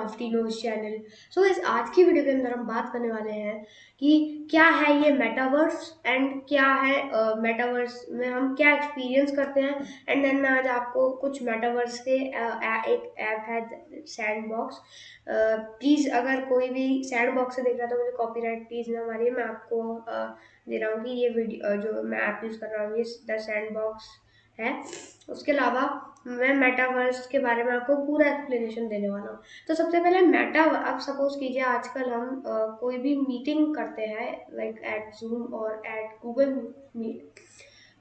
Crafty nose channel so इस आज की वीडियो के अंदर हम बात करने वाले हैं कि क्या है ये मेटावर्स एंड क्या है मेटावर्स uh, में हम क्या एक्सपीरियंस करते हैं। एंड देन मैं आज आपको कुछ मेटावर्स के uh, एक ऐप है सैंड बॉक्स प्लीज़ अगर कोई भी सैंड बॉक्स से देख रहा है तो मुझे कॉपीराइट प्लीज़ ना मारिए। मैं आपको uh, दे रहा हूँ कि ये वीडियो जो मैं ऐप यूज़ कर रहा हूँ ये द सैंड बॉक्स है। उसके अलावा मैं मेटावर्स के बारे में आपको पूरा एक्सप्लेनेशन देने वाला हूँ। तो सबसे पहले मेटा अब सपोज़ कीजिए आजकल हम आ, कोई भी मीटिंग करते हैं लाइक एट जूम और एट गूगल मीट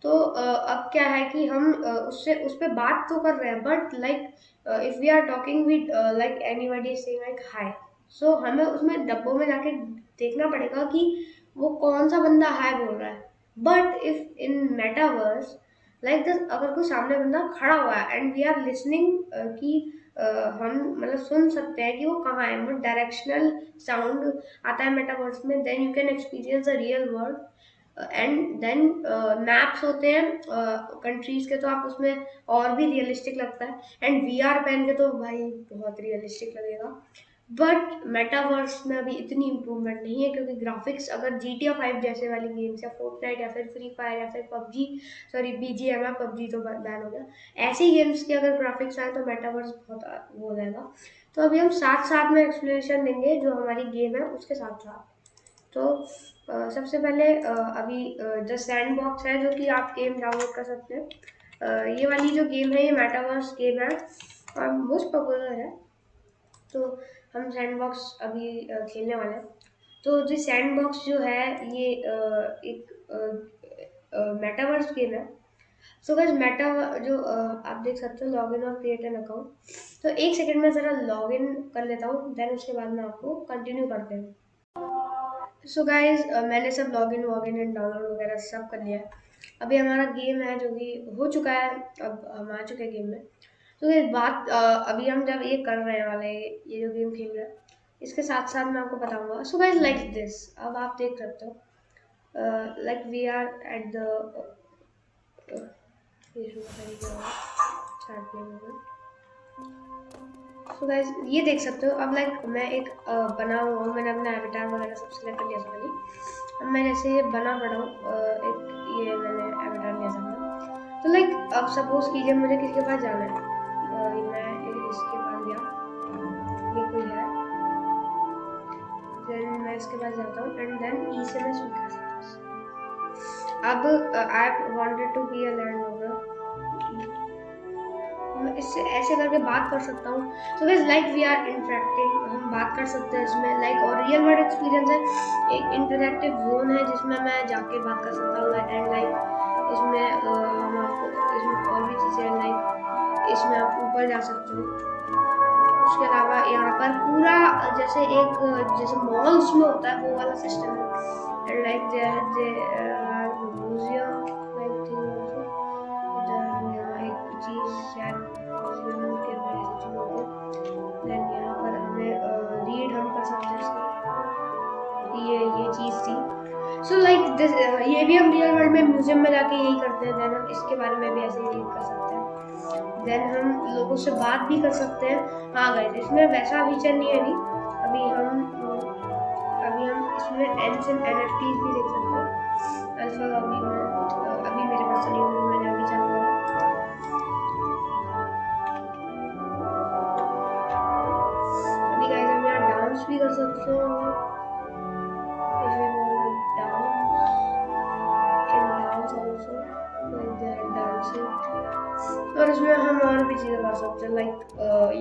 तो आ, अब क्या है कि हम आ, उससे उस पर बात तो कर रहे हैं but like if we are talking with like anybody saying like hi so हमें उसमें डब्बों में जाके देखना पड़ेगा कि वो कौन सा बंदा हाई बोल रहा है। But if in metaverse like like अगर कोई सामने बंदा खड़ा हुआ है एंड वी आर लिसनिंग कि uh, हम मतलब सुन सकते हैं कि वो कहाँ है डायरेक्शनल साउंड आता है मेटावर्स में then you can experience the real world and then maps होते हैं कंट्रीज़ uh, के तो आप उसमें और भी रियलिस्टिक लगता है एंड वी आर पहन के तो भाई बहुत रियलिस्टिक लगेगा। बट मेटावर्स में अभी इतनी इम्प्रूवमेंट नहीं है क्योंकि ग्राफिक्स अगर जी टी फाइव जैसे वाली गेम्स या फोर्टनाइट या फिर फ्री फायर या फिर PUBG sorry B G M PUBG तो बैन हो गया। ऐसी गेम्स के अगर ग्राफिक्स आए तो मेटावर्स बहुत वो हो जाएगा। तो अभी हम साथ साथ में एक्सप्लेनेशन देंगे जो हमारी गेम है उसके साथ साथ तो आ, सबसे पहले आ, अभी जो सैंड बॉक्स है जो कि आप गेम डाउनलोड कर सकते हैं। ये वाली जो गेम है ये मेटावर्स गेम है और मोस्ट पॉपुलर है। तो हम सैंड बॉक्स अभी खेलने वाले हैं। तो जो सैंड बॉक्स जो है, ये एक मेटावर्स गेम है। सो गैस मेटा जो आप देख सकते हो लॉग इन और क्रिएट एन अकाउंट तो एक सेकंड में ज़रा लॉग इन कर लेता हूँ देन उसके बाद मैं आपको कंटिन्यू करते हैं। सो गाइज़ मैंने सब लॉगिन वॉगिन एंड डाउनलोड वगैरह सब कर लिया अभी हमारा गेम है जो कि हो चुका है, अब हम आ चुके हैं गेम में। तो ये बात अभी हम जब ये कर रहे वाले, ये जो गेम खेल रहे हैं, इसके साथ साथ मैं आपको बताऊँगा। सो गाइस लाइक दिस अब आप देख सकते हो। Like we are at the so guys ये देख सकते हो। अब लाइक मैं एक बना हुआ हूँ। मैंने अपना एविटार वगैरह सब सिलेक्ट कर लिया था अब मैं जैसे बना पड़ा हूँ एक ये मैंने एविटार लिया था तो लाइक अब सपोज़ कीजिए मुझे किसी के पास जाना है अब I wanted to be a land over इससे ऐसे करके बात कर सकता हूँ। तो वैसे लाइक वी आर इंटरेक्टिंग हम बात कर सकते हैं इसमें। लाइक और रियल वर्ल्ड एक्सपीरियंस है। एक इंटरेक्टिव जोन है जिसमें मैं जाके बात कर सकता हूँ। एंड लाइक इसमें हम आपको, इसमें और भी चीज़ें लाइक इसमें आप ऊपर जा सकते हो। उसके अलावा यहाँ पर पूरा, जैसे एक, जैसे मॉल्स में होता है, वो वाला सिस्टम है। लाइक म्यूज़ियम एक चीज़ शायद देन यहाँ पर हमें रीड हम कर सकते हैं ये ये चीज़ थी। So, like, ये भी हम रियल वर्ल्ड में म्यूज़ियम में जाके यही करते हैं। देन हम इसके बारे में भी ऐसे रीड कर सकते हैं। देन हम लोगों से बात भी कर सकते हैं। हाँ गए इसमें वैसा फीचर नहीं है नहीं अभी हम हम इसमें एन एफ़ टीज भी देख सकते हैं। अल्फ़ा अभी मैं अभी मेरे पास नहीं हुई मैंने अभी चालू करा अभी गाइस हम यहाँ डांस भी कर सकते हैं। और इसमें हम और भी चीज़ें कर सकते हैं लाइक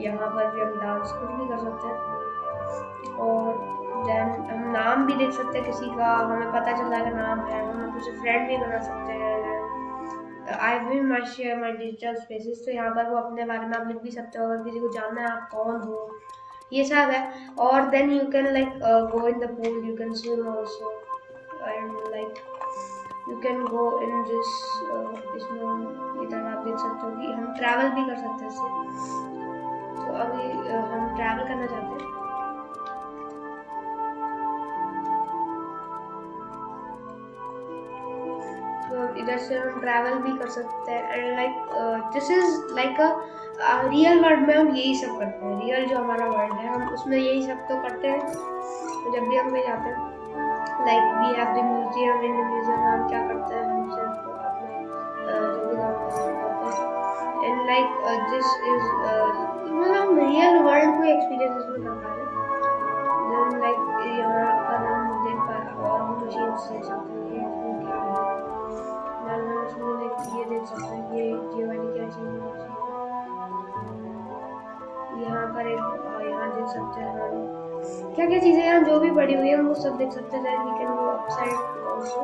यहाँ पर भी हम डांस कुछ भी कर सकते हैं। और देन नाम भी देख सकते हैं किसी का हमें पता चल जाएगा नाम है हम उसे फ्रेंड भी बना सकते हैं। I will my share my digital spaces तो यहाँ पर वो अपने बारे में आप लिख भी सकते हो अगर किसी को जानना है आप कौन हो। ये सब है। और then you can like go in the pool you can swim also and like you can go in this इसमें इधर आप देख सकते हो कि हम ट्रैवल भी कर सकते हैं इससे। तो अभी uh, हम ट्रैवल करना चाहते हैं। तो इधर से हम ट्रैवल भी कर सकते हैं। And like this is like a real world में हम यही सब करते हैं। रियल जो हमारा वर्ल्ड है, हम उसमें यही सब तो करते हैं। तो जब भी हम कहीं जाते हैं like we have the museum in the museum हम क्या करते हैं, हम सकते हैं ये ये वाली क्या चीज़ यहाँ पर एक यहाँ देख सकते हैं क्या क्या चीज़ें यहाँ जो भी पड़ी हुई है वो सब देख सकते हैं। We can go upside also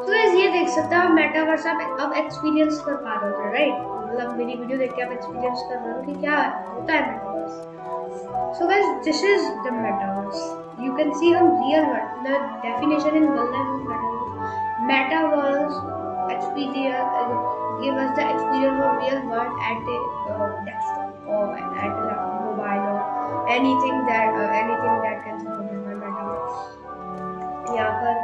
तो गाइस ये देख सकते हैं मेटावर्स आप अब एक्सपीरियंस कर पा रहे हो राइट मतलब मेरी वीडियो देख के आप एक्सपीरियंस कर रहे हो कि क्या होता है metaverse so guys this is the metaverse you can see हम real world the definition in world metaverse experience give us the experience of real world at a uh, desktop or at a mobile or anything that uh, anything that can support my metaverse यहाँ पर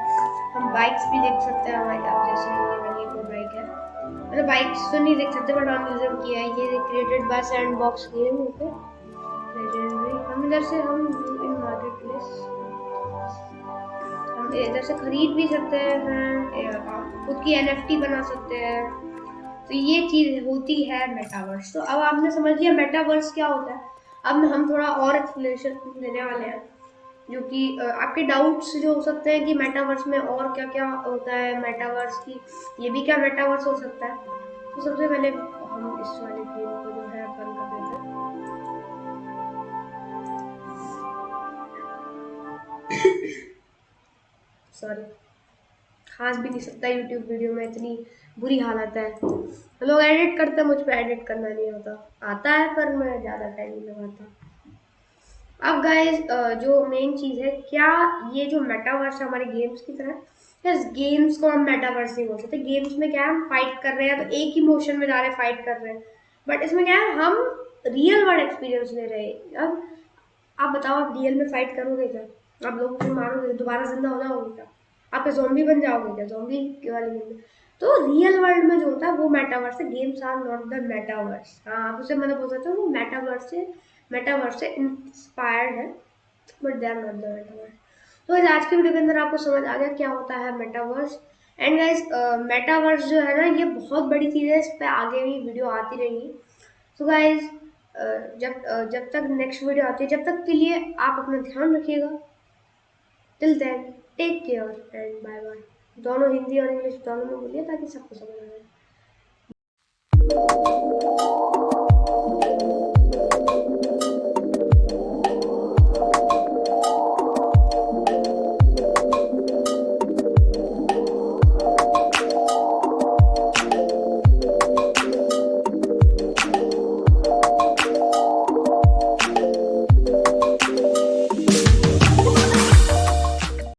हम bikes भी देख सकते हैं हमारे अब जैसे ये वाली कोई बाइक है मतलब बाइक्स तो नहीं देख सकते बट हम यूज़र किया है ये created by sandbox game okay legendary हम इधर से हम इन मार्केट प्लेस इधर से खरीद भी सकते हैं खुद की एनएफटी बना सकते हैं। तो ये चीज़ होती है मेटावर्स तो अब आपने समझ लिया मेटावर्स क्या होता है? अब हम थोड़ा और एक्सप्लेनेशन देने वाले हैं, जो कि आपके डाउट्स जो हो सकते हैं कि मेटावर्स में और क्या क्या होता है मेटावर्स की, ये भी क्या मेटावर्स हो सकता है? तो सबसे पहले हम इस वाले गेम को जो है बंद कर देते हैं। सॉरी खास भी नहीं सकता यूट्यूब वीडियो में इतनी बुरी हालत है। लोग एडिट करते हैं, मुझ पर एडिट करना नहीं होता। आता है पर मैं ज़्यादा टाइम नहीं लगाता। अब गाइज़ जो मेन चीज़ है, क्या ये जो मेटावर्स है हमारे गेम्स की तरह? यस गेम्स को हम मेटावर्स नहीं बोल सकते। गेम्स में क्या है, हम फाइट कर रहे हैं तो एक ही मोशन में जा रहे हैं फाइट कर रहे हैं। बट इसमें क्या है, हम रियल वर्ल्ड एक्सपीरियंस ले रहे हैं। अब आप बताओ, आप रियल में फाइट करोगे क्या? आप लोगों को मारोगे, दोबारा ज़िंदा हो जाओगे क्या? आप जोम्बी बन जाओगे क्या? जोम्बी वाली गेम तो रियल वर्ल्ड में जो होता है, वो मेटावर्स है games are not the metaverse हाँ आप उसे मतलब बोल सकते हो, वो मेटावर्स से मेटावर्स से इंस्पायर्ड है but they are not the metaverse तो आज की वीडियो के अंदर आपको समझ आ गया क्या होता है मेटावर्स एंड गाइज़ मेटावर्स जो है ना, ये बहुत बड़ी चीज़ है, इस पर आगे भी वीडियो आती रहेंगी। तो गाइज़ जब जब तक नेक्स्ट वीडियो आती है, जब तक के लिए आप अपना ध्यान रखिएगा। Till then take care and bye bye दोनों हिंदी और इंग्लिश दोनों में बोलिए ताकि सबको समझ आ जाए